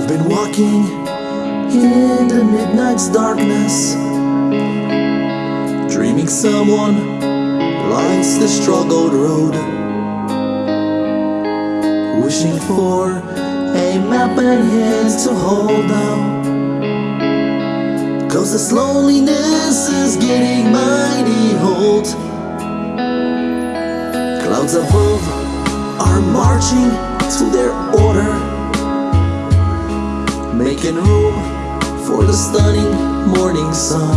walking in the midnight's darkness, dreaming someone lights the struggled road, wishing for a map and hand to hold down. Cause this loneliness is getting mighty old Clouds above are marching to their order, making room for the stunning morning sun.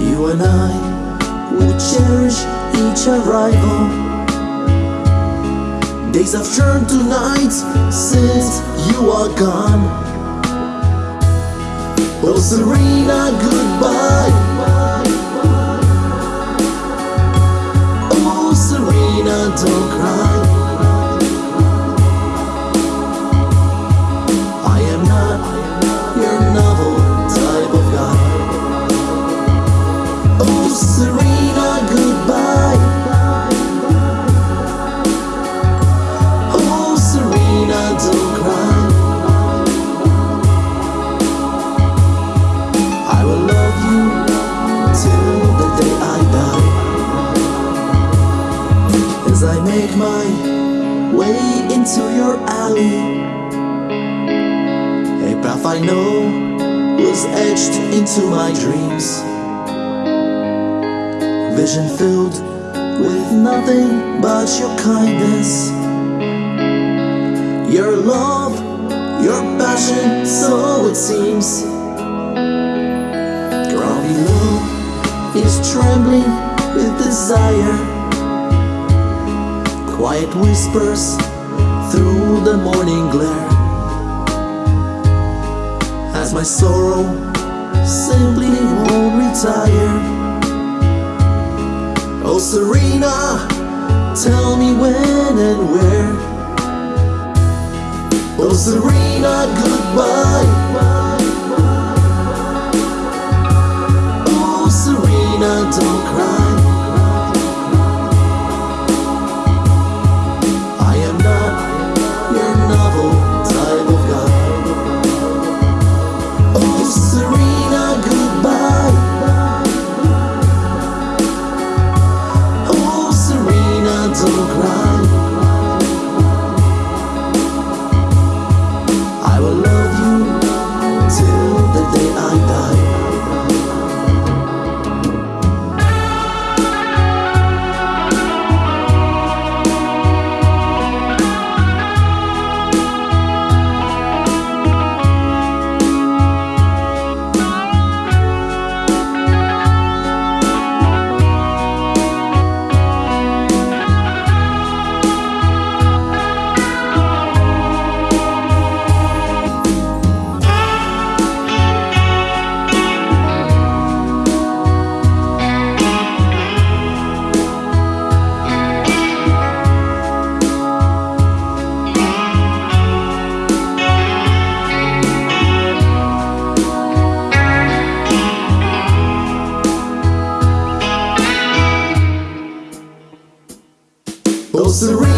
You and I will cherish each arrival. Days have turned to nights since you are gone. Oh Serena, goodbye. Make my way into your alley, a path I know was etched into my dreams. Vision filled with nothing but your kindness, your love, your passion, so it seems. Ground below is trembling with desire. Quiet whispers through the morning glare. As my sorrow simply won't retire. Oh, Serena, tell me when and where. Oh, Serena, goodbye. Oh, Serena, don't cry. Oh,